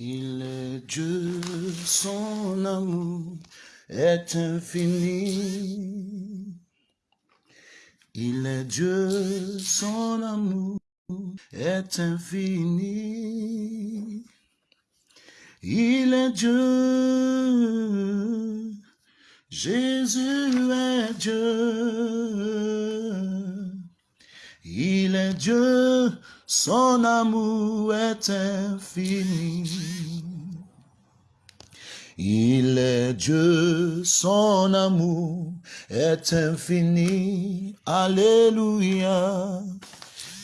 Il est Dieu, son amour est infini. Il est Dieu, son amour est infini. Il est Dieu, Jésus est Dieu. Il est Dieu, son amour est infini. Il est Dieu, son amour est infini. Alléluia.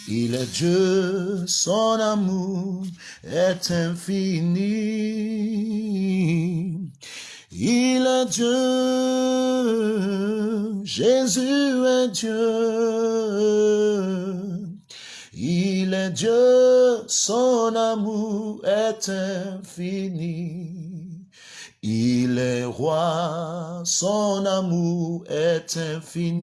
Il est Dieu, son amour est infini. Il est Dieu, Jésus est Dieu. Il est Dieu, son amour est infini. Il est roi, son amour est infini.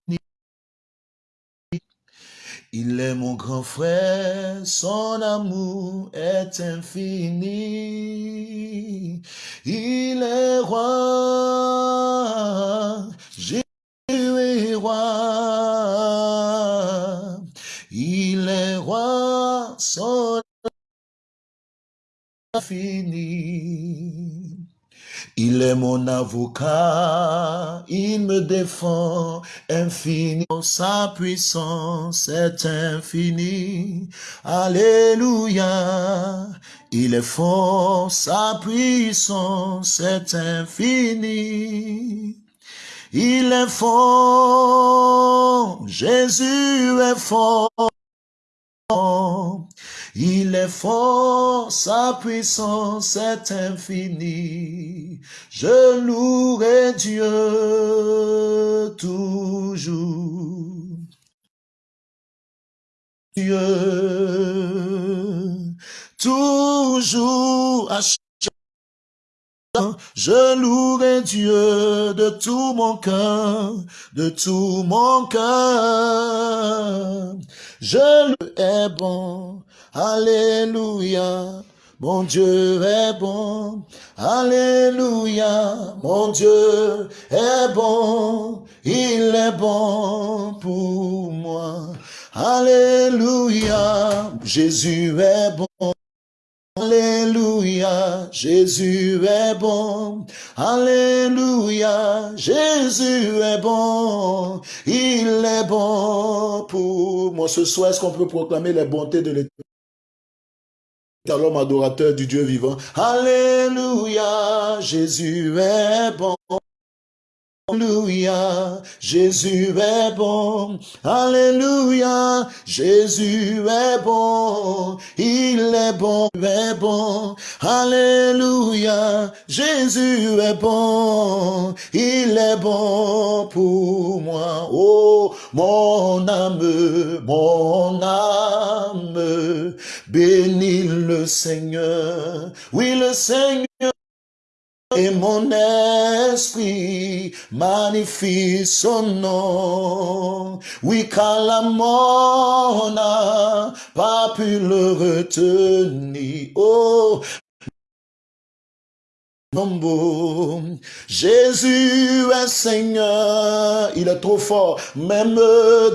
Il est mon grand frère, son amour est infini. Il est roi, Jésus est roi. Il est mon avocat, il me défend infini. Sa puissance est infinie. Alléluia. Il est fort, sa puissance est infinie. Il est fort, Jésus est fort. Il est fort, sa puissance est infinie. Je louerai Dieu toujours. Dieu, toujours à je louerai Dieu de tout mon cœur, de tout mon cœur. Je lui est bon, Alléluia. Mon Dieu est bon, Alléluia. Mon Dieu est bon, il est bon pour moi. Alléluia, Jésus est bon. Alléluia, Jésus est bon. Alléluia, Jésus est bon. Il est bon pour moi. Ce soir, est-ce qu'on peut proclamer les bontés de l'éternel? L'homme adorateur du Dieu vivant. Alléluia, Jésus est bon. Alléluia, Jésus est bon. Alléluia, Jésus est bon. Il est bon, il est bon. Alléluia, Jésus est bon. Il est bon pour moi. Oh, mon âme, mon âme, bénis le Seigneur. Oui, le Seigneur et mon esprit magnifie son nom. Oui, car la mort n'a pas pu le retenir. Oh, Jésus est Seigneur, il est trop fort, même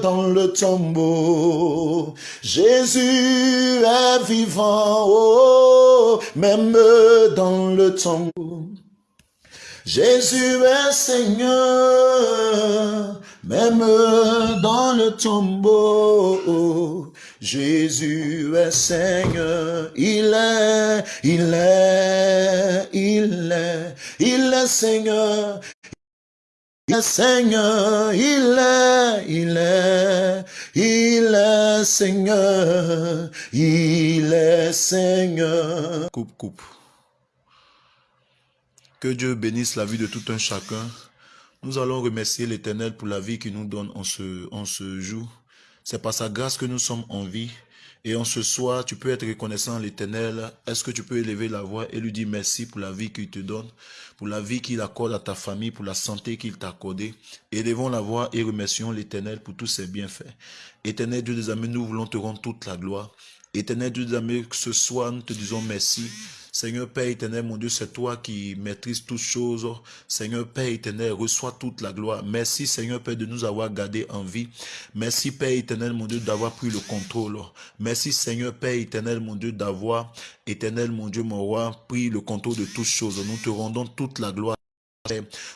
dans le tombeau. Jésus est vivant, oh, même dans le tombeau. Jésus est Seigneur, même dans le tombeau. Jésus est Seigneur, il est, il est, il est, il est Seigneur. Il est Seigneur, il est, il est, il est Seigneur, il est Seigneur. Coupe, coupe. Que Dieu bénisse la vie de tout un chacun. Nous allons remercier l'Éternel pour la vie qu'il nous donne en ce, en ce jour. C'est par sa grâce que nous sommes en vie. Et en ce soir, tu peux être reconnaissant à l'Éternel. Est-ce que tu peux élever la voix et lui dire merci pour la vie qu'il te donne, pour la vie qu'il accorde à ta famille, pour la santé qu'il t'a accordée? Élevons la voix et remercions l'Éternel pour tous ses bienfaits. Éternel Dieu des amis, nous voulons te rendre toute la gloire. Éternel Dieu des que ce soir, nous te disons merci. Seigneur Père éternel, mon Dieu, c'est toi qui maîtrises toutes choses. Seigneur Père éternel, reçois toute la gloire. Merci Seigneur Père de nous avoir gardés en vie. Merci Père éternel, mon Dieu, d'avoir pris le contrôle. Merci Seigneur Père éternel, mon Dieu, d'avoir, éternel, mon Dieu, mon roi, pris le contrôle de toutes choses. Nous te rendons toute la gloire.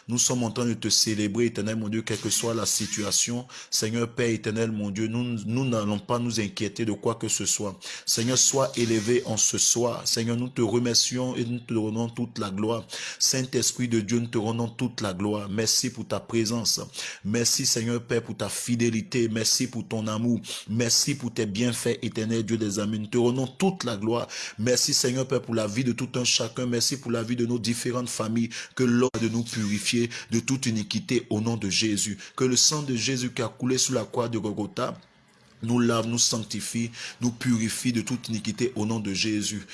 Nous sommes en train de te célébrer, éternel mon Dieu, quelle que soit la situation. Seigneur Père éternel, mon Dieu, nous n'allons pas nous inquiéter de quoi que ce soit. Seigneur, sois élevé en ce soir. Seigneur, nous te remercions et nous te rendons toute la gloire. Saint-Esprit de Dieu, nous te rendons toute la gloire. Merci pour ta présence. Merci, Seigneur Père, pour ta fidélité. Merci pour ton amour. Merci pour tes bienfaits, éternel Dieu des amis. Nous te rendons toute la gloire. Merci, Seigneur Père, pour la vie de tout un chacun. Merci pour la vie de nos différentes familles. Que l'ordre de nous purifier de toute iniquité au nom de Jésus. Que le sang de Jésus qui a coulé sur la croix de Golgotha nous lave, nous sanctifie, nous purifie de toute iniquité au nom de Jésus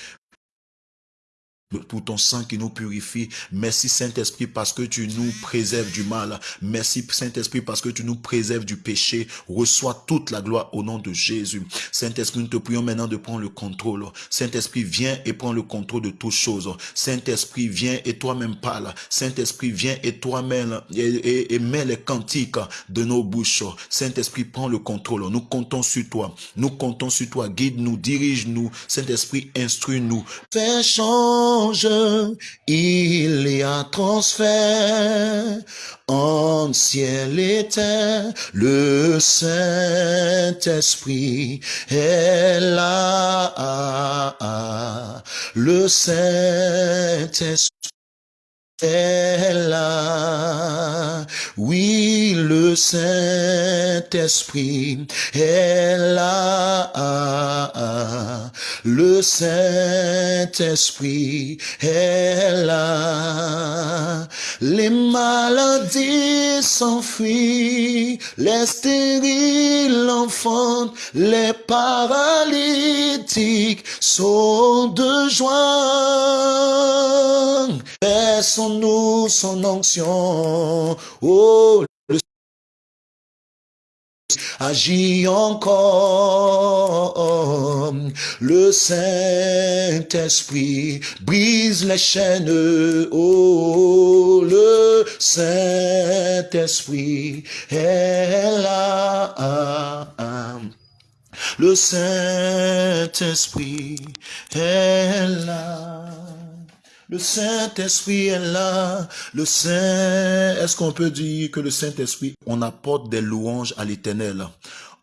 pour ton sang qui nous purifie. Merci Saint-Esprit parce que tu nous préserves du mal. Merci Saint-Esprit parce que tu nous préserves du péché. Reçois toute la gloire au nom de Jésus. Saint-Esprit, nous te prions maintenant de prendre le contrôle. Saint-Esprit, viens et prends le contrôle de toutes choses. Saint-Esprit, viens et toi-même parle. Saint-Esprit, viens et toi-même et, et, mets les cantiques de nos bouches. Saint-Esprit, prends le contrôle. Nous comptons sur toi. Nous comptons sur toi. Guide-nous, dirige-nous. Saint-Esprit, instruis-nous. Fais il y a transfert en ciel et terre, le Saint-Esprit est là, le Saint-Esprit est là. Oui, le Saint-Esprit est là. Le Saint-Esprit est là. Les maladies s'enfuient, les stériles enfantent, les paralytiques sont de joie. Onction. Oh, le agit encore. Le Saint-Esprit brise les chaînes. Oh, le Saint-Esprit est là. Le Saint-Esprit est là. Le Saint-Esprit est là. Le Saint, est-ce qu'on peut dire que le Saint-Esprit, on apporte des louanges à l'éternel?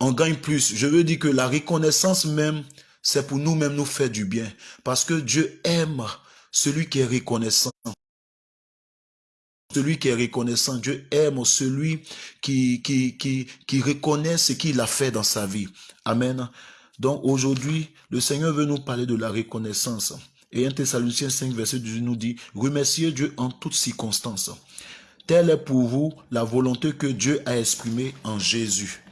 On gagne plus. Je veux dire que la reconnaissance même, c'est pour nous-mêmes nous faire du bien. Parce que Dieu aime celui qui est reconnaissant. Celui qui est reconnaissant, Dieu aime celui qui, qui, qui, qui reconnaît ce qu'il a fait dans sa vie. Amen. Donc aujourd'hui, le Seigneur veut nous parler de la reconnaissance. Et 1 Thessaloniciens 5, verset 18 nous dit, remerciez Dieu en toutes circonstances. Telle est pour vous la volonté que Dieu a exprimée en Jésus.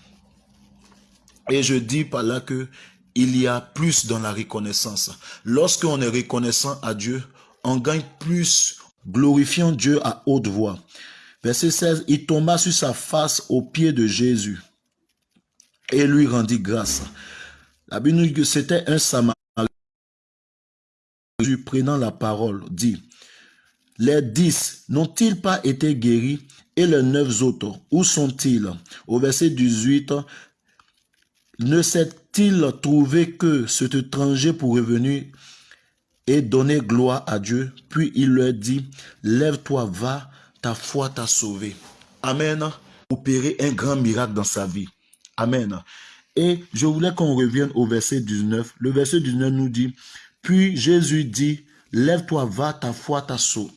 Et je dis par là que il y a plus dans la reconnaissance. Lorsqu'on est reconnaissant à Dieu, on gagne plus, glorifiant Dieu à haute voix. Verset 16, il tomba sur sa face aux pieds de Jésus et lui rendit grâce. La Bible nous dit que c'était un Samaritain prenant la parole, dit, les dix n'ont-ils pas été guéris et les neuf autres, où sont-ils? Au verset 18, ne s'est-il trouvé que cet étranger pour revenir et donner gloire à Dieu? Puis il leur dit, lève-toi, va, ta foi t'a sauvé. Amen. Opérer un grand miracle dans sa vie. Amen. Et je voulais qu'on revienne au verset 19. Le verset 19 nous dit, puis Jésus dit, lève-toi, va, ta foi t'a sauvé.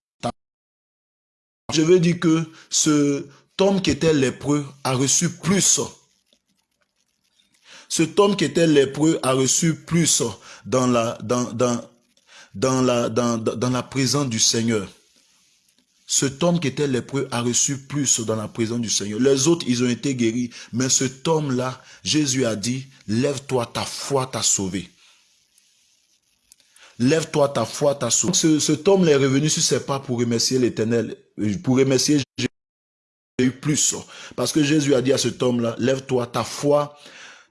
Je veux dire que ce homme qui était lépreux a reçu plus. Cet homme qui était lépreux a reçu plus dans la, dans, dans, dans la, dans, dans la présence du Seigneur. Cet homme qui était lépreux a reçu plus dans la présence du Seigneur. Les autres, ils ont été guéris. Mais cet homme-là, Jésus a dit, lève-toi, ta foi t'a sauvé. Lève-toi, ta foi ta sauvé. Ce, cet homme est revenu sur ses pas pour remercier l'Éternel, pour remercier Jésus plus. Parce que Jésus a dit à cet homme-là, lève-toi, ta foi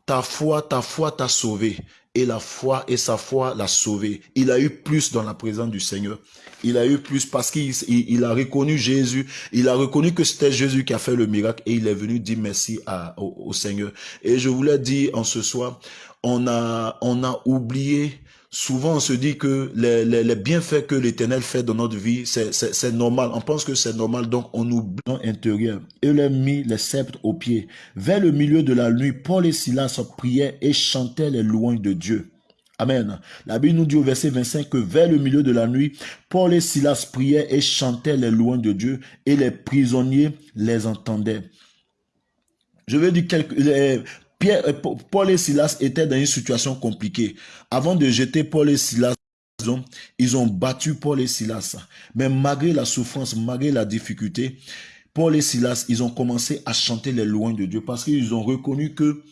ta foi, ta foi t'a sauvé. Et la foi et sa foi l'a sauvé. Il a eu plus dans la présence du Seigneur. Il a eu plus parce qu'il a reconnu Jésus. Il a reconnu que c'était Jésus qui a fait le miracle et il est venu dire merci à, au, au Seigneur. Et je voulais dire en ce soir, on a, on a oublié souvent on se dit que les, bienfaits que l'Éternel fait dans notre vie, c'est normal. On pense que c'est normal, donc on oublie l'intérieur. Il a mis les sceptres aux pieds. Vers le milieu de la nuit, Paul et Silas priaient et chantaient les louanges de Dieu. Amen. La Bible nous dit au verset 25 que vers le milieu de la nuit, Paul et Silas priaient et chantaient les louanges de Dieu et les prisonniers les entendaient. Je veux dire, euh, Paul et Silas étaient dans une situation compliquée. Avant de jeter Paul et Silas, ils ont battu Paul et Silas. Mais malgré la souffrance, malgré la difficulté, Paul et Silas, ils ont commencé à chanter les louanges de Dieu parce qu'ils ont reconnu que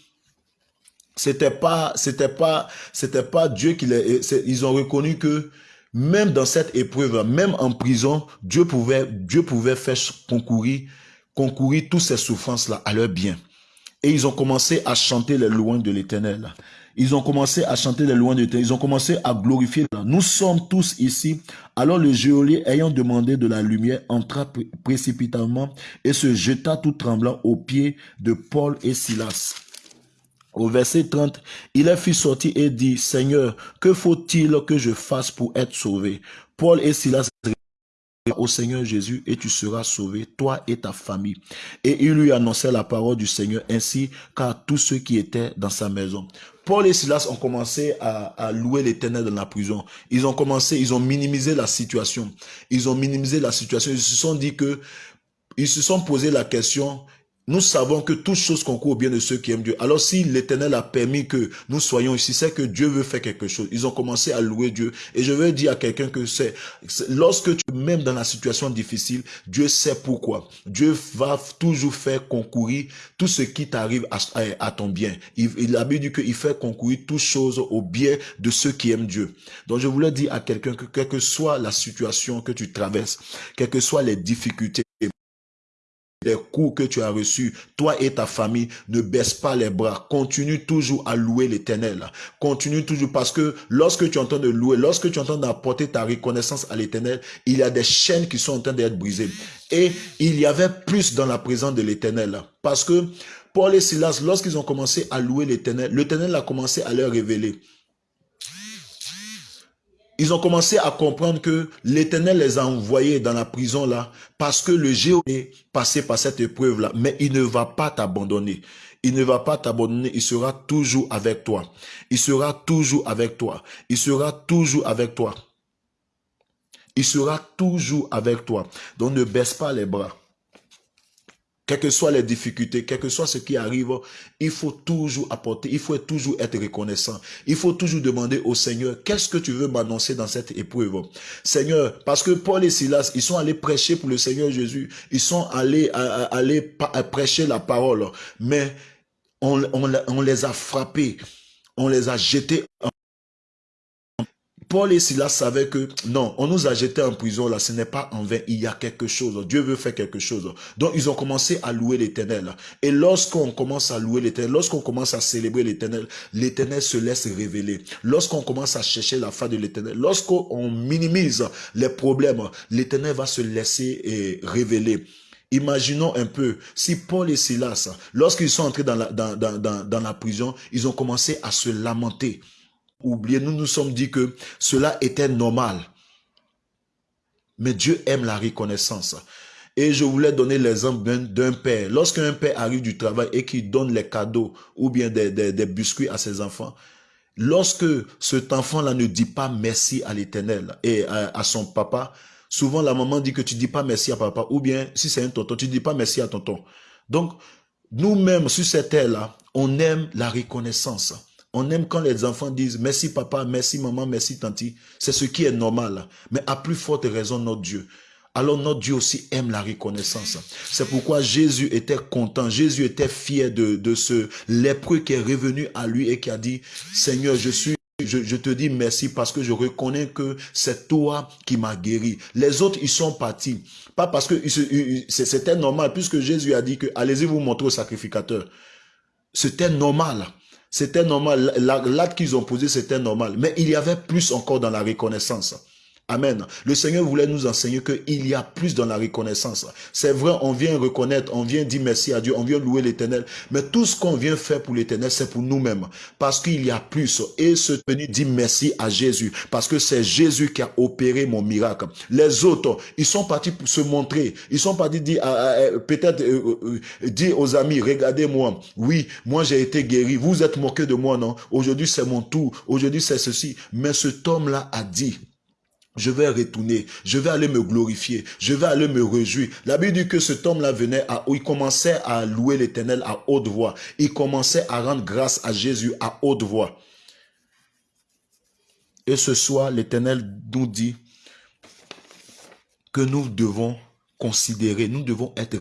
c'était pas, c'était pas, c'était pas Dieu qui les, ils ont reconnu que même dans cette épreuve, même en prison, Dieu pouvait, Dieu pouvait faire concourir, concourir toutes ces souffrances-là à leur bien. Et ils ont commencé à chanter les louanges de l'éternel. Ils ont commencé à chanter les louanges de. Ils ont commencé à glorifier. Nous sommes tous ici. Alors le geôlier, ayant demandé de la lumière, entra précipitamment et se jeta tout tremblant aux pieds de Paul et Silas. Au verset 30, il a fit sortir et dit, Seigneur, que faut-il que je fasse pour être sauvé? Paul et Silas au Seigneur Jésus et tu seras sauvé, toi et ta famille. Et il lui annonçait la parole du Seigneur ainsi qu'à tous ceux qui étaient dans sa maison. Paul et Silas ont commencé à, à louer l'éternel dans la prison. Ils ont commencé, ils ont minimisé la situation. Ils ont minimisé la situation. Ils se sont dit que, ils se sont posé la question, nous savons que toute chose concourt au bien de ceux qui aiment Dieu. Alors si l'Éternel a permis que nous soyons ici, c'est que Dieu veut faire quelque chose. Ils ont commencé à louer Dieu. Et je veux dire à quelqu'un que c'est, lorsque tu même dans la situation difficile, Dieu sait pourquoi. Dieu va toujours faire concourir tout ce qui t'arrive à, ton bien. Il, il a dit qu'il fait concourir toutes choses au bien de ceux qui aiment Dieu. Donc je voulais dire à quelqu'un que quelle que soit la situation que tu traverses, quelles que soient les difficultés, les coups que tu as reçus, toi et ta famille, ne baisse pas les bras. Continue toujours à louer l'éternel. Continue toujours parce que lorsque tu entends de louer, lorsque tu entends d'apporter ta reconnaissance à l'éternel, il y a des chaînes qui sont en train d'être brisées. Et il y avait plus dans la présence de l'éternel. Parce que Paul et Silas, lorsqu'ils ont commencé à louer l'éternel, l'éternel a commencé à leur révéler ils ont commencé à comprendre que l'Éternel les a envoyés dans la prison là parce que le géo est passé par cette épreuve là. Mais il ne va pas t'abandonner. Il ne va pas t'abandonner. Il sera toujours avec toi. Il sera toujours avec toi. Il sera toujours avec toi. Il sera toujours avec toi. Donc ne baisse pas les bras. Quelles que soient les difficultés, quel que soit ce qui arrive, il faut toujours apporter, il faut toujours être reconnaissant. Il faut toujours demander au Seigneur, qu'est-ce que tu veux m'annoncer dans cette épreuve? Seigneur, parce que Paul et Silas, ils sont allés prêcher pour le Seigneur Jésus. Ils sont allés, prêcher la parole. Mais on, on les a frappés. On les a jetés en Paul et Silas savaient que non, on nous a jetés en prison là, ce n'est pas en vain, il y a quelque chose, Dieu veut faire quelque chose. Donc ils ont commencé à louer l'éternel. Et lorsqu'on commence à louer l'éternel, lorsqu'on commence à célébrer l'éternel, l'éternel se laisse révéler. Lorsqu'on commence à chercher la fin de l'éternel, lorsqu'on minimise les problèmes, l'éternel va se laisser eh, révéler. Imaginons un peu, si Paul et Silas, lorsqu'ils sont entrés dans la, dans, la prison, ils ont commencé à se lamenter oublié, nous nous sommes dit que cela était normal. Mais Dieu aime la reconnaissance. Et je voulais donner l'exemple d'un père. Lorsqu'un père arrive du travail et qu'il donne les cadeaux ou bien des, des, biscuits à ses enfants, lorsque cet enfant-là ne dit pas merci à l'éternel et à, son papa, souvent la maman dit que tu dis pas merci à papa ou bien si c'est un tonton, tu dis pas merci à tonton. Donc, nous-mêmes, sur cette terre-là, on aime la reconnaissance. On aime quand les enfants disent merci papa, merci maman, merci tanti. C'est ce qui est normal. Mais à plus forte raison, notre Dieu. Alors notre Dieu aussi aime la reconnaissance. C'est pourquoi Jésus était content. Jésus était fier de, de ce lépreux qui est revenu à lui et qui a dit, Seigneur, je suis je, je, te dis merci parce que je reconnais que c'est toi qui m'as guéri. Les autres, ils sont partis. Pas parce que c'était normal, puisque Jésus a dit que allez-y vous montrer au sacrificateur. C'était normal. C'était normal. L'acte qu'ils ont posé, c'était normal. Mais il y avait plus encore dans la reconnaissance. Amen. Le Seigneur voulait nous enseigner qu'il y a plus dans la reconnaissance. C'est vrai, on vient reconnaître, on vient dire merci à Dieu, on vient louer l'éternel. Mais tout ce qu'on vient faire pour l'éternel, c'est pour nous-mêmes. Parce qu'il y a plus. Et ce venu dit merci à Jésus. Parce que c'est Jésus qui a opéré mon miracle. Les autres, ils sont partis pour se montrer. Ils sont partis dire, peut-être euh, euh, dire aux amis, regardez-moi. Oui, moi j'ai été guéri. Vous êtes moqué de moi, non? Aujourd'hui c'est mon tour. Aujourd'hui c'est ceci. Mais cet homme-là a dit, je vais retourner, je vais aller me glorifier, je vais aller me réjouir. La Bible dit que cet homme-là venait à, il commençait à louer l'éternel à haute voix. Il commençait à rendre grâce à Jésus à haute voix. Et ce soir, l'éternel nous dit que nous devons considérer, nous devons être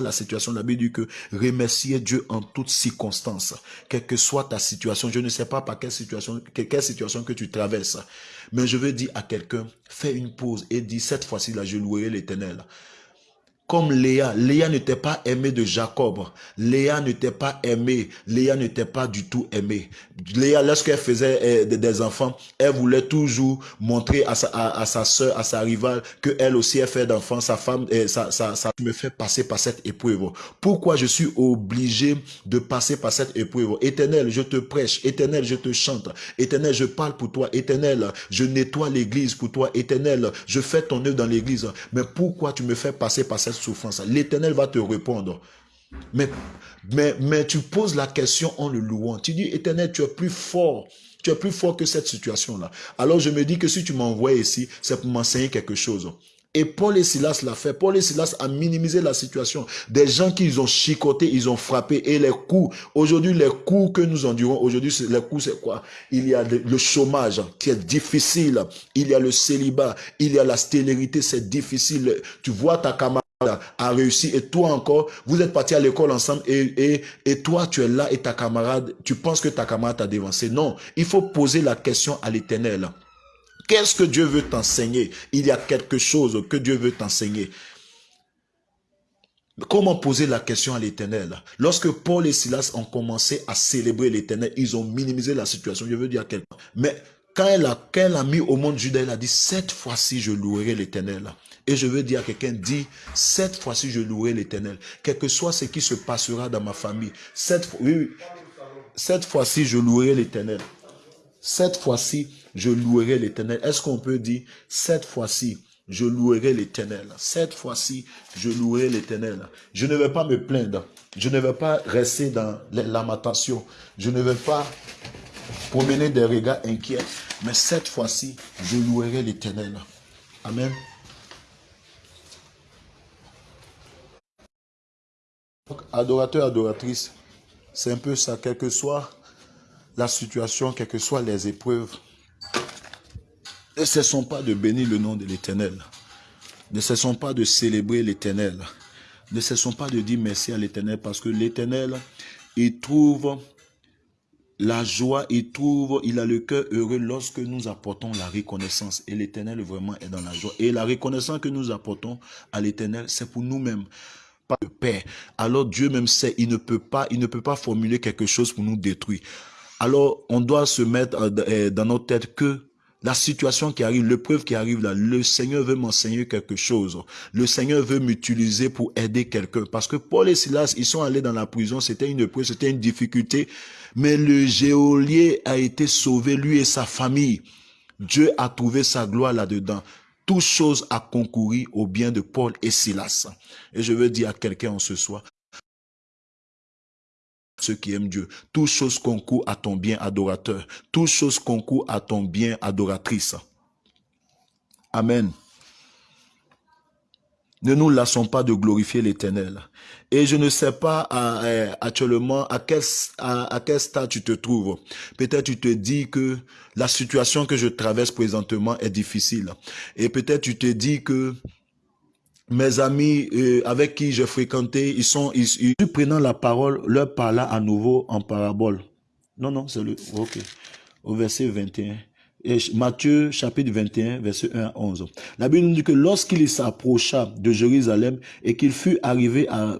la situation, la Bible dit que remercier Dieu en toutes circonstances, quelle que soit ta situation. Je ne sais pas par quelle situation, quelle situation que tu traverses, mais je veux dire à quelqu'un, fais une pause et dis cette fois-ci là, je louerai l'éternel comme Léa. Léa n'était pas aimée de Jacob. Léa n'était pas aimée. Léa n'était pas du tout aimée. Léa, lorsqu'elle faisait euh, des enfants, elle voulait toujours montrer à sa, à, sa soeur, à sa rivale, que elle aussi a fait d'enfants. Sa femme, ça, ça me fait passer par cette épreuve. Pourquoi je suis obligé de passer par cette épreuve? Éternel, je te prêche. Éternel, je te chante. Éternel, je parle pour toi. Éternel, je nettoie l'église pour toi. Éternel, je fais ton œuvre dans l'église. Mais pourquoi tu me fais passer par cette souffrance, l'éternel va te répondre. Mais, mais, mais tu poses la question en le louant. Tu dis, éternel, tu es plus fort. Tu es plus fort que cette situation-là. Alors je me dis que si tu m'envoies ici, c'est pour m'enseigner quelque chose. Et Paul et Silas l'a fait. Paul et Silas a minimisé la situation. Des gens qu'ils ont chicoté, ils ont frappé. Et les coups, aujourd'hui, les coups que nous endurons, aujourd'hui, les coups, c'est quoi? Il y a le chômage qui est difficile. Il y a le célibat. Il y a la stérilité, c'est difficile. Tu vois ta camarade a réussi et toi encore, vous êtes partis à l'école ensemble et, et, et toi tu es là et ta camarade, tu penses que ta camarade t'a dévancé. Non, il faut poser la question à l'éternel. Qu'est-ce que Dieu veut t'enseigner? Il y a quelque chose que Dieu veut t'enseigner. Comment poser la question à l'éternel? Lorsque Paul et Silas ont commencé à célébrer l'éternel, ils ont minimisé la situation. Je veux dire à quelqu'un. Mais quand elle, a, quand elle a mis au monde Judas, elle a dit, cette fois-ci, je louerai l'éternel. Et je veux dire à quelqu'un, dit, cette fois-ci, je louerai l'éternel. Quel que soit ce qui se passera dans ma famille, cette, oui, cette fois-ci, je louerai l'éternel. Cette fois-ci, je louerai l'éternel. Est-ce qu'on peut dire, cette fois-ci, je louerai l'éternel? Cette fois-ci, je louerai l'éternel. Je ne vais pas me plaindre. Je ne vais pas rester dans lamentation. Je ne vais pas promener des regards inquiets. Mais cette fois-ci, je louerai l'éternel. Amen. Adorateur, adoratrice, c'est un peu ça, quelle que soit la situation, quelles que soient les épreuves. Ne cessons pas de bénir le nom de l'Éternel. Ne cessons pas de célébrer l'Éternel. Ne cessons pas de dire merci à l'Éternel parce que l'Éternel, il trouve la joie, il trouve, il a le cœur heureux lorsque nous apportons la reconnaissance. Et l'Éternel vraiment est dans la joie. Et la reconnaissance que nous apportons à l'Éternel, c'est pour nous-mêmes pas de paix. Alors Dieu même sait, il ne peut pas, il ne peut pas formuler quelque chose pour nous détruire. Alors on doit se mettre euh, euh, dans notre tête que la situation qui arrive, l'épreuve qui arrive là, le Seigneur veut m'enseigner quelque chose. Le Seigneur veut m'utiliser pour aider quelqu'un. Parce que Paul et Silas, ils sont allés dans la prison, c'était une épreuve, c'était une difficulté. Mais le géolier a été sauvé, lui et sa famille. Dieu a trouvé sa gloire là-dedans. Toute chose a concouru au bien de Paul et Silas. Et je veux dire à quelqu'un en ce soir, ceux qui aiment Dieu, toute chose concourt à ton bien adorateur. Toute chose concourt à ton bien adoratrice. Amen. Ne nous lassons pas de glorifier l'éternel. Et je ne sais pas euh, actuellement à quel, à, quel stade tu te trouves. Peut-être tu te dis que la situation que je traverse présentement est difficile. Et peut-être tu te dis que mes amis euh, avec qui j'ai fréquenté, ils sont, ils, ils, prenant la parole, leur parla à nouveau en parabole. Non, non, c'est le, ok. Au verset 21. Matthieu chapitre 21, verset 1 à 11. La Bible nous dit que lorsqu'il s'approcha de Jérusalem et qu'il fut arrivé à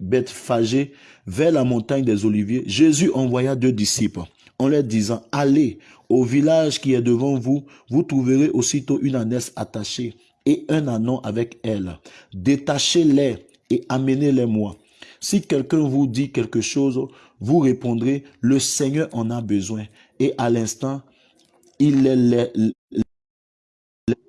Bethphagée, vers la montagne des Oliviers, Jésus envoya deux disciples en leur disant, allez au village qui est devant vous, vous trouverez aussitôt une ânesse attachée et un anon avec elle. Détachez-les et amenez-les moi. Si quelqu'un vous dit quelque chose, vous répondrez, le Seigneur en a besoin. Et à l'instant, il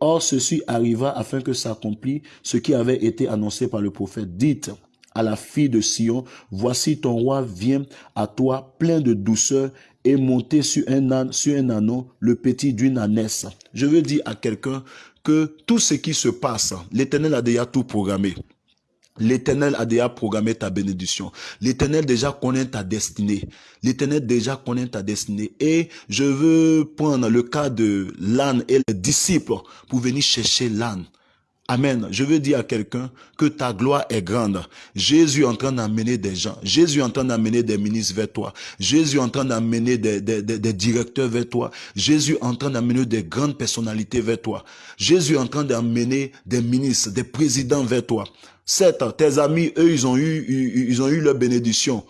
Or, ceci arriva afin que s'accomplisse ce qui avait été annoncé par le prophète. Dites à la fille de Sion, voici ton roi vient à toi plein de douceur et monté sur un âne, anon, le petit d'une ânesse. Je veux dire à quelqu'un que tout ce qui se passe, l'éternel a déjà tout programmé. L'éternel a déjà programmé ta bénédiction. L'éternel déjà connaît ta destinée. L'éternel déjà connaît ta destinée. Et je veux prendre le cas de l'âne et les disciples pour venir chercher l'âne. Amen. Je veux dire à quelqu'un que ta gloire est grande. Jésus est en train d'amener des gens. Jésus est en train d'amener des ministres vers toi. Jésus est en train d'amener des, des, des, directeurs vers toi. Jésus est en train d'amener des grandes personnalités vers toi. Jésus est en train d'amener des ministres, des présidents vers toi. Certes, tes amis, eux, ils ont eu, ils ont eu leur bénédiction.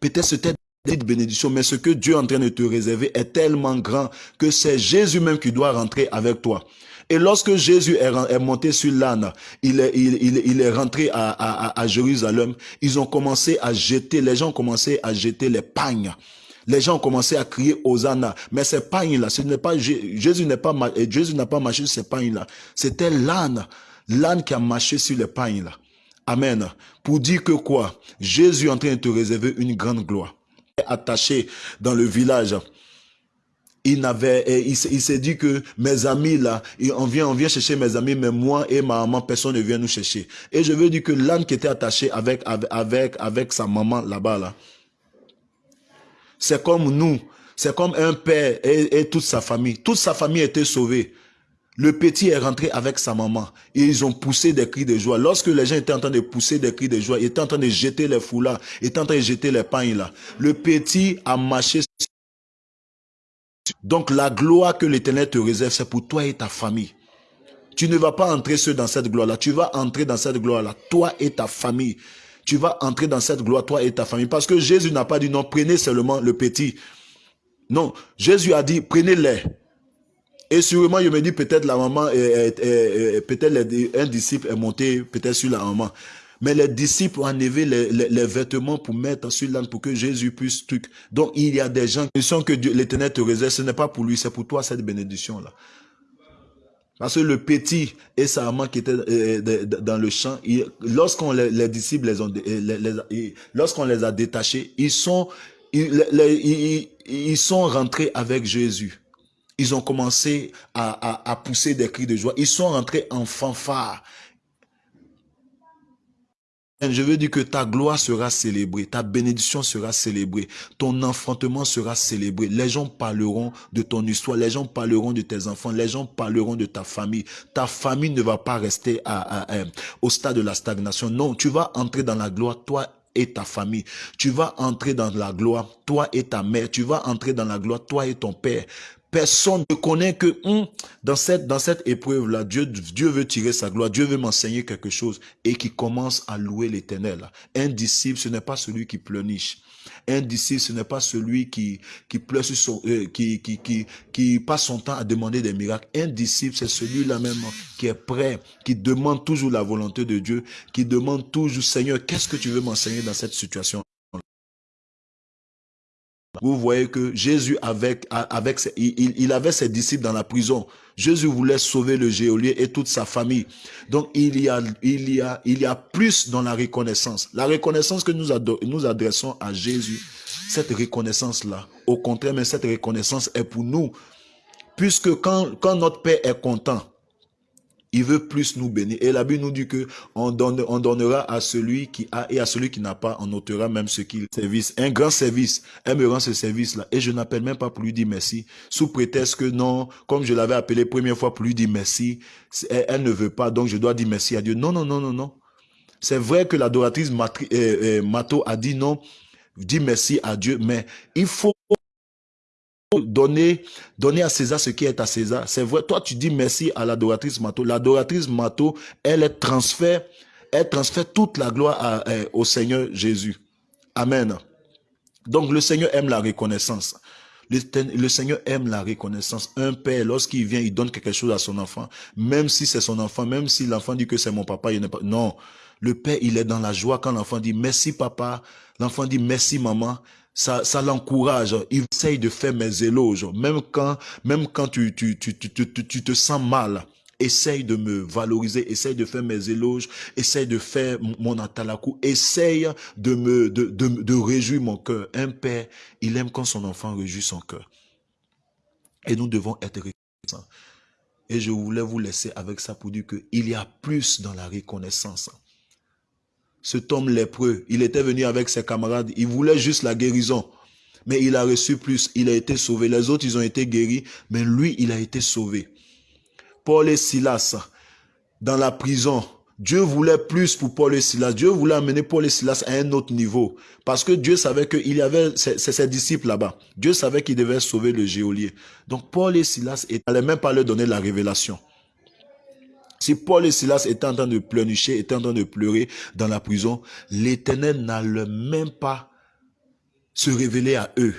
Peut-être c'était une bénédiction, mais ce que Dieu est en train de te réserver est tellement grand que c'est Jésus même qui doit rentrer avec toi. Et lorsque Jésus est, monté sur l'âne, il est, rentré à, Jérusalem, ils ont commencé à jeter, les gens ont commencé à jeter les pagnes. Les gens ont commencé à crier Hosanna. Mais ces pagnes-là, ce n'est pas, Jésus n'est pas, Jésus n'a pas marché sur ces pagnes-là. C'était l'âne. L'âne qui a marché sur les pagnes-là. Amen. Pour dire que quoi? Jésus est en train de te réserver une grande gloire. Attaché dans le village, il n'avait, il, s'est dit que mes amis là, on vient, on vient chercher mes amis, mais moi et ma maman, personne ne vient nous chercher. Et je veux dire que l'âne qui était attaché avec, avec, avec sa maman là-bas là, c'est comme nous, c'est comme un père et, et, toute sa famille. Toute sa famille était sauvée. Le petit est rentré avec sa maman et ils ont poussé des cris de joie. Lorsque les gens étaient en train de pousser des cris de joie, ils étaient en train de jeter les foulards, ils étaient en train de jeter les pagnes là. Le petit a marché donc la gloire que l'Éternel te réserve, c'est pour toi et ta famille. Tu ne vas pas entrer seul dans cette gloire-là. Tu vas entrer dans cette gloire-là, toi et ta famille. Tu vas entrer dans cette gloire, toi et ta famille. Parce que Jésus n'a pas dit non, prenez seulement le petit. Non, Jésus a dit, prenez-les. Et sûrement, je me dis, peut-être la maman, peut-être un disciple est monté peut-être sur la maman. Mais les disciples ont enlevé les, vêtements pour mettre sur l'âne pour que Jésus puisse truc. Donc il y a des gens qui sont que l'éternel te réserve. Ce n'est pas pour lui, c'est pour toi cette bénédiction-là. Parce que le petit et sa maman qui étaient euh, dans le champ, lorsqu'on les, disciples les ont, lorsqu'on les a détachés, ils sont, ils, ils, sont rentrés avec Jésus. Ils ont commencé à, à pousser des cris de joie. Ils sont rentrés en fanfare. Je veux dire que ta gloire sera célébrée, ta bénédiction sera célébrée, ton enfantement sera célébré. Les gens parleront de ton histoire, les gens parleront de tes enfants, les gens parleront de ta famille. Ta famille ne va pas rester à, au stade de la stagnation. Non, tu vas entrer dans la gloire, toi et ta famille. Tu vas entrer dans la gloire, toi et ta mère. Tu vas entrer dans la gloire, toi et ton père. Personne ne connaît que hum, dans cette, épreuve-là, Dieu, veut tirer sa gloire, Dieu veut m'enseigner quelque chose et qui commence à louer l'éternel. Un disciple, ce n'est pas celui qui pleurniche. Un disciple, ce n'est pas celui euh, qui, qui passe son temps à demander des miracles. Un disciple, c'est celui-là même qui est prêt, qui demande toujours la volonté de Dieu, qui demande toujours, Seigneur, qu'est-ce que tu veux m'enseigner dans cette situation? Vous voyez que Jésus, avec, avec il, il, avait ses disciples dans la prison. Jésus voulait sauver le géolier et toute sa famille. Donc, il y a, il y a, il y a plus dans la reconnaissance. La reconnaissance que nous, nous adressons à Jésus, cette reconnaissance-là, au contraire, mais cette reconnaissance est pour nous. Puisque quand, quand notre Père est content, il veut plus nous bénir. Et la Bible nous dit que on, donne, on donnera à celui qui a et à celui qui n'a pas, on ôtera même ce qu'il service. Un grand service. Elle me rend ce service-là. Et je n'appelle même pas pour lui dire merci. Sous prétexte que non, comme je l'avais appelé première fois pour lui dire merci, elle, ne veut pas, donc je dois dire merci à Dieu. Non, non, non, non, non. C'est vrai que l'adoratrice euh, euh, Mato a dit non, dis merci à Dieu, mais il faut donner, donner à César ce qui est à César. C'est vrai, toi tu dis merci à l'adoratrice Mato. L'adoratrice Mato, elle transfère, Elle transfère toute la gloire euh, au Seigneur Jésus. Amen. Donc le Seigneur aime la reconnaissance. Le, Seigneur aime la reconnaissance. Un père, lorsqu'il vient, il donne quelque chose à son enfant, même si c'est son enfant, même si l'enfant dit que c'est mon papa, il n'est pas. Non, le père, il est dans la joie quand l'enfant dit merci papa. L'enfant dit merci maman. Ça, ça l'encourage. Il essaye de faire mes éloges, même quand, même quand tu, tu, tu, tu, tu, tu te sens mal. Essaye de me valoriser, essaye de faire mes éloges, essaye de faire mon atalakou, essaye de me de, de, de réjouir mon cœur. Un père, il aime quand son enfant réjouit son cœur. Et nous devons être reconnaissants. Et je voulais vous laisser avec ça pour dire qu'il y a plus dans la reconnaissance. Cet homme lépreux, il était venu avec ses camarades, il voulait juste la guérison. Mais il a reçu plus, il a été sauvé. Les autres, ils ont été guéris, mais lui, il a été sauvé. Paul et Silas dans la prison. Dieu voulait plus pour Paul et Silas. Dieu voulait amener Paul et Silas à un autre niveau. Parce que Dieu savait qu'il y avait ses, disciples là-bas. Dieu savait qu'il devait sauver le géolier. Donc Paul et Silas n'allaient même pas leur donner la révélation. Si Paul et Silas étaient en train de pleurnicher, étaient en train de pleurer dans la prison, l'éternel n'allait même pas se révéler à eux.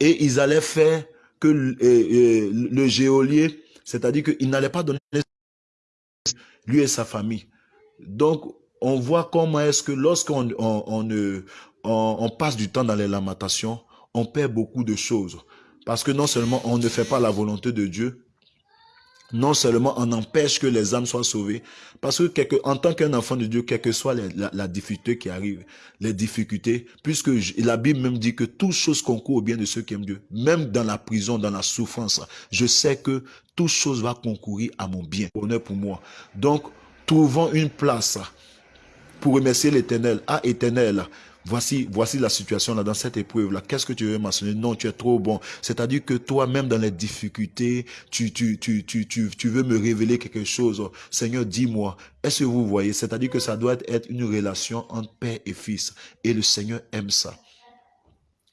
Et ils allaient faire que euh, euh, le géolier c'est-à-dire qu'il n'allait pas donner lui et sa famille. Donc, on voit comment est-ce que lorsqu'on on, on, passe du temps dans les lamentations, on perd beaucoup de choses. Parce que non seulement on ne fait pas la volonté de Dieu, non seulement on empêche que les âmes soient sauvées, parce que en tant qu'un enfant de Dieu, quelle que soit la, difficulté qui arrive, les difficultés, puisque la Bible même dit que toute chose concourt au bien de ceux qui aiment Dieu, même dans la prison, dans la souffrance, je sais que toute chose va concourir à mon bien, honneur pour moi. Donc, trouvons une place pour remercier l'éternel. Ah, éternel, Voici, voici la situation là dans cette épreuve là. Qu'est-ce que tu veux mentionner? Non, tu es trop bon. C'est-à-dire que toi, même dans les difficultés, tu, tu, tu, tu, tu, tu veux me révéler quelque chose. Seigneur, dis-moi. Est-ce que vous voyez? C'est-à-dire que ça doit être une relation entre père et fils. Et le Seigneur aime ça.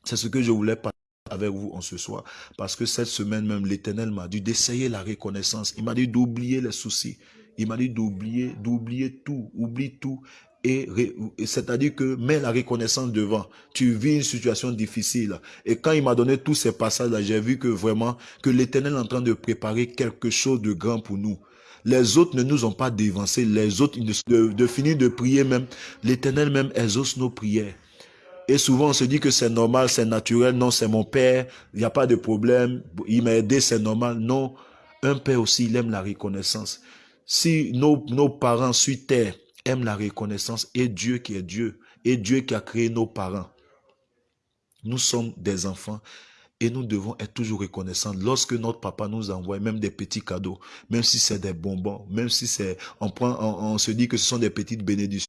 C'est ce que je voulais parler avec vous en ce soir. Parce que cette semaine même, l'Éternel m'a dit d'essayer la reconnaissance. Il m'a dit d'oublier les soucis. Il m'a dit d'oublier, d'oublier tout, oublie tout et, c'est-à-dire que mets la reconnaissance devant. Tu vis une situation difficile. Et quand il m'a donné tous ces passages-là, j'ai vu que vraiment, que l'éternel est en train de préparer quelque chose de grand pour nous. Les autres ne nous ont pas dévancé. Les autres, de, de finir de prier même, l'éternel même exauce nos prières. Et souvent, on se dit que c'est normal, c'est naturel. Non, c'est mon père. Il n'y a pas de problème. Il m'a aidé, c'est normal. Non. Un père aussi, il aime la reconnaissance. Si nos, nos parents suivent terre, aime la reconnaissance et Dieu qui est Dieu et Dieu qui a créé nos parents. Nous sommes des enfants et nous devons être toujours reconnaissants lorsque notre papa nous envoie même des petits cadeaux, même si c'est des bonbons, même si c'est, on prend, on, se dit que ce sont des petites bénédictions.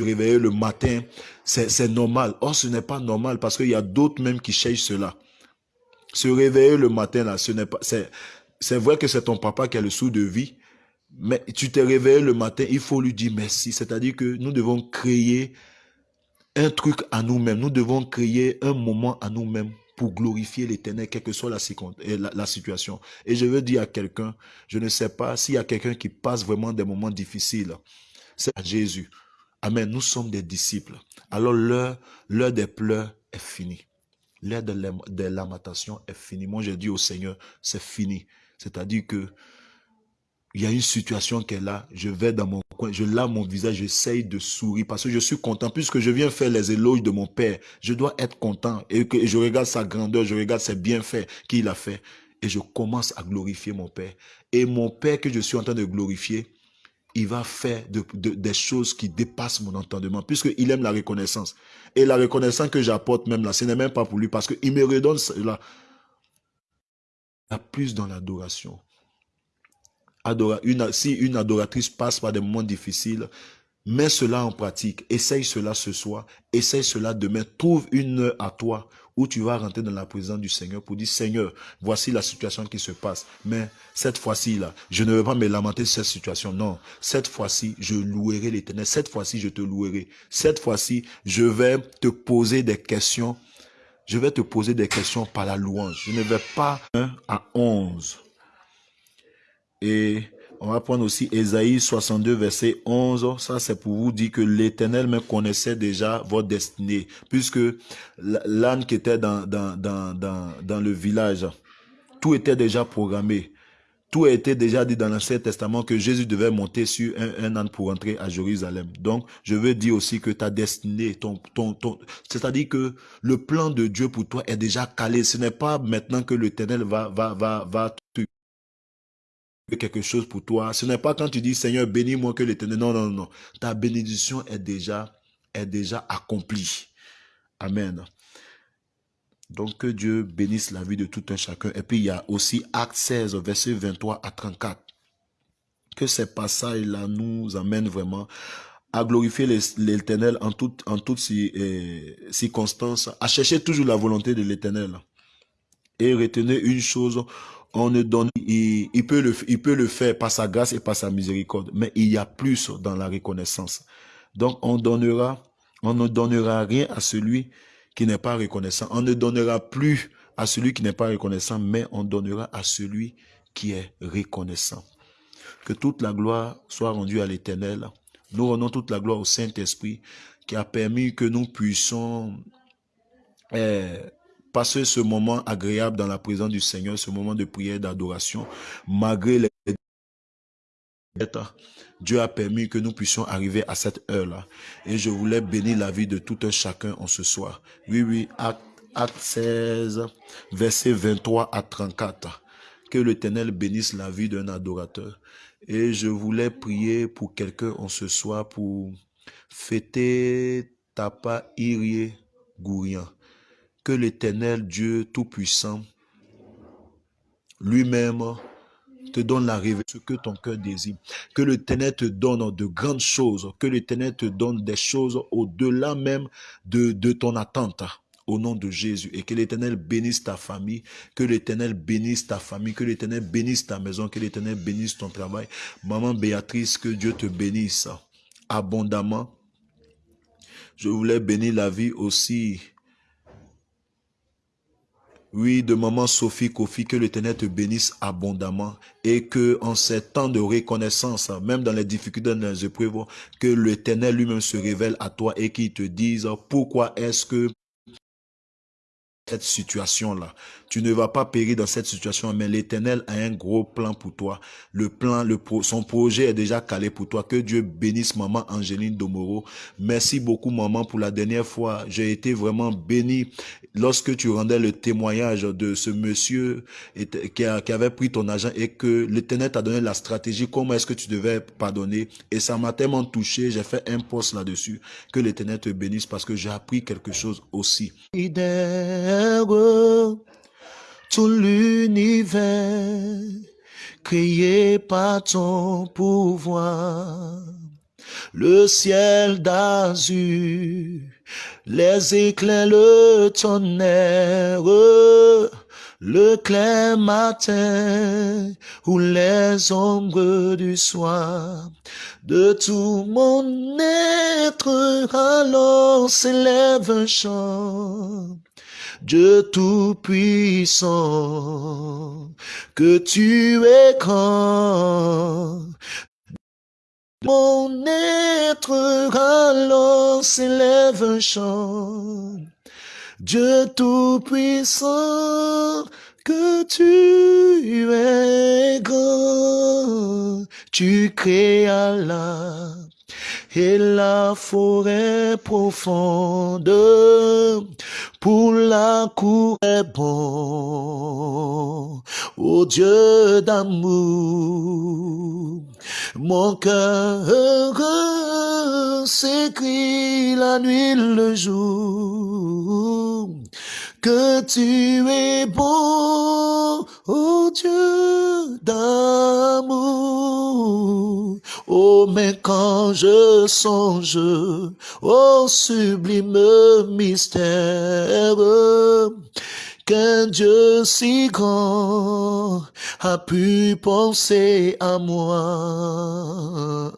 Réveiller le matin, c'est normal. Or, ce n'est pas normal parce qu'il y a d'autres même qui cherchent cela. Se réveiller le matin, là, ce n'est pas, c'est vrai que c'est ton papa qui a le sou de vie, mais tu t'es réveillé le matin, il faut lui dire merci. C'est-à-dire que nous devons créer un truc à nous-mêmes. Nous devons créer un moment à nous-mêmes pour glorifier l'éternel, quelle que soit la, la, situation. Et je veux dire à quelqu'un, je ne sais pas s'il y a quelqu'un qui passe vraiment des moments difficiles. C'est Jésus. Amen. Nous sommes des disciples. Alors l'heure, l'heure des pleurs est finie. L'heure des lamentations est finie. Moi, j'ai dit au Seigneur, c'est fini. C'est-à-dire que il y a une situation est là, je vais dans mon coin, je lave mon visage, j'essaye de sourire parce que je suis content puisque je viens faire les éloges de mon Père. Je dois être content et que je regarde sa grandeur, je regarde ses bienfaits qu'il a fait et je commence à glorifier mon Père. Et mon Père que je suis en train de glorifier, il va faire des choses qui dépassent mon entendement puisqu'il aime la reconnaissance. Et la reconnaissance que j'apporte même là, ce n'est même pas pour lui parce qu'il me redonne cela. Il y a plus dans l'adoration une, si une adoratrice passe par des moments difficiles, mets cela en pratique. Essaye cela ce soir. Essaye cela demain. Trouve une heure à toi où tu vas rentrer dans la présence du Seigneur pour dire, Seigneur, voici la situation qui se passe. Mais cette fois-ci, là, je ne veux pas me lamenter sur cette situation. Non, cette fois-ci, je louerai l'éternel. Cette fois-ci, je te louerai. Cette fois-ci, je vais te poser des questions. Je vais te poser des questions par la louange. Je ne vais pas 1 à 11. Et on va prendre aussi Ésaïe 62, verset 11. Ça, c'est pour vous dire que l'Éternel me connaissait déjà votre destinée, puisque l'âne qui était dans, le village, tout était déjà programmé. Tout a été déjà dit dans l'Ancien Testament que Jésus devait monter sur un, âne pour entrer à Jérusalem. Donc, je veux dire aussi que ta destinée, ton, c'est-à-dire que le plan de Dieu pour toi est déjà calé. Ce n'est pas maintenant que l'Éternel va, va, va, va quelque chose pour toi. Ce n'est pas quand tu dis Seigneur, bénis-moi que l'éternel. Non, non, non. Ta bénédiction est déjà, est déjà accomplie. Amen. Donc que Dieu bénisse la vie de tout un chacun. Et puis il y a aussi Acte 16, verset 23 à 34. Que ces passages-là nous amènent vraiment à glorifier l'éternel en toutes en toutes eh, circonstances, à chercher toujours la volonté de l'éternel. Et retenez une chose, on ne donne, il, peut le, il peut le faire par sa grâce et par sa miséricorde, mais il y a plus dans la reconnaissance. Donc, on donnera, on ne donnera rien à celui qui n'est pas reconnaissant. On ne donnera plus à celui qui n'est pas reconnaissant, mais on donnera à celui qui est reconnaissant. Que toute la gloire soit rendue à l'éternel. Nous rendons toute la gloire au Saint-Esprit qui a permis que nous puissions eh, passer ce moment agréable dans la présence du Seigneur, ce moment de prière, d'adoration, malgré les Dieu a permis que nous puissions arriver à cette heure-là. Et je voulais bénir la vie de tout un chacun en ce soir. Oui, oui, acte, 16, verset 23 à 34. Que l'Éternel bénisse la vie d'un adorateur. Et je voulais prier pour quelqu'un en ce soir pour fêter Tapa Irie Gourian que l'éternel Dieu Tout-Puissant lui-même te donne la révélation que ton cœur désire. Que l'éternel te donne de grandes choses. Que l'éternel te donne des choses au-delà même de, de ton attente au nom de Jésus et que l'éternel bénisse ta famille, que l'éternel bénisse ta famille, que l'éternel bénisse ta maison, que l'éternel bénisse ton travail. Maman Béatrice, que Dieu te bénisse abondamment. Je voulais bénir la vie aussi oui, de maman Sophie Kofi, que l'Éternel te bénisse abondamment et que en ces temps de reconnaissance, même dans les difficultés, dans les épreuves, que l'Éternel lui-même se révèle à toi et qu'il te dise pourquoi est-ce que cette situation-là. Tu ne vas pas périr dans cette situation, mais l'Éternel a un gros plan pour toi. Le plan, le son projet est déjà calé pour toi. Que Dieu bénisse maman Angéline Domoro. Merci beaucoup maman pour la dernière fois. J'ai été vraiment béni lorsque tu rendais le témoignage de ce monsieur qui, avait pris ton argent et que l'Éternel t'a donné la stratégie, comment est-ce que tu devais pardonner? Et ça m'a tellement touché, j'ai fait un post là-dessus. Que l'Éternel te bénisse parce que j'ai appris quelque chose aussi tout l'univers créé par ton pouvoir. Le ciel d'azur, les éclairs, le tonnerre, le clair matin ou les ombres du soir. De tout mon être alors s'élève chant Dieu Tout-Puissant, que tu es grand. Mon être alors s'élève un chant. Dieu Tout-Puissant, que tu es grand. Tu créas la et la forêt profonde pour la cour est bon. Ô Dieu d'amour, mon cœur s'écrit la nuit le jour que tu es bon, ô Dieu d'amour. Oh, mais quand je songe au sublime mystère, qu'un Dieu si grand a pu penser à moi.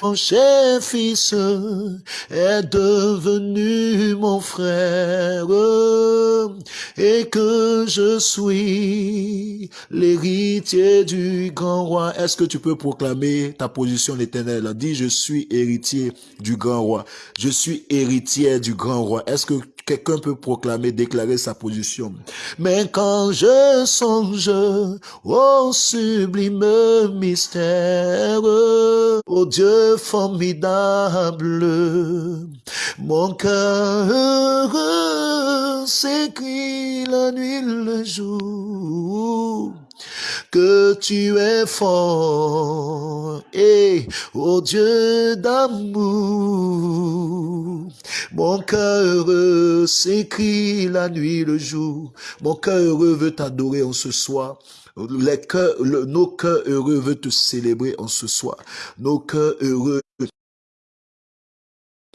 Mon cher fils est devenu mon frère et que je suis suis l'héritier du grand roi. Est-ce que tu peux proclamer ta position l'éternel? Dis, je suis héritier du grand roi. Je suis héritier du grand roi. Est-ce que quelqu'un peut proclamer, déclarer sa position? Mais quand je songe au sublime mystère, au Dieu formidable, mon cœur s'écrit la nuit le jour que tu es fort et ô Dieu d'amour. Mon cœur s'écrit la nuit le jour. Mon cœur heureux veut t'adorer en ce soir. Les cœurs, nos cœurs heureux veulent te célébrer en ce soir. Nos cœurs heureux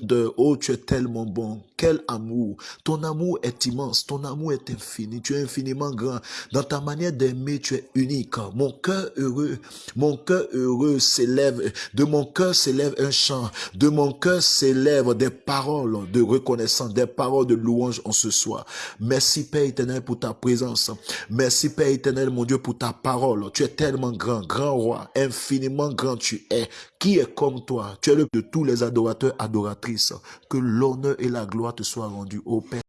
de oh tu es tellement bon. Quel amour. Ton amour est immense. Ton amour est infini. Tu es infiniment grand. Dans ta manière d'aimer tu es unique. Mon cœur heureux. Mon cœur heureux s'élève. De mon cœur s'élève un chant. De mon cœur s'élève des paroles de reconnaissance des paroles de louange en ce soir. Merci Père éternel pour ta présence. Merci Père éternel mon Dieu pour ta parole. Tu es tellement grand grand roi infiniment grand tu es qui est comme toi? Tu es le de tous les adorateurs adorateurs que l'honneur et la gloire te soient rendus au Père.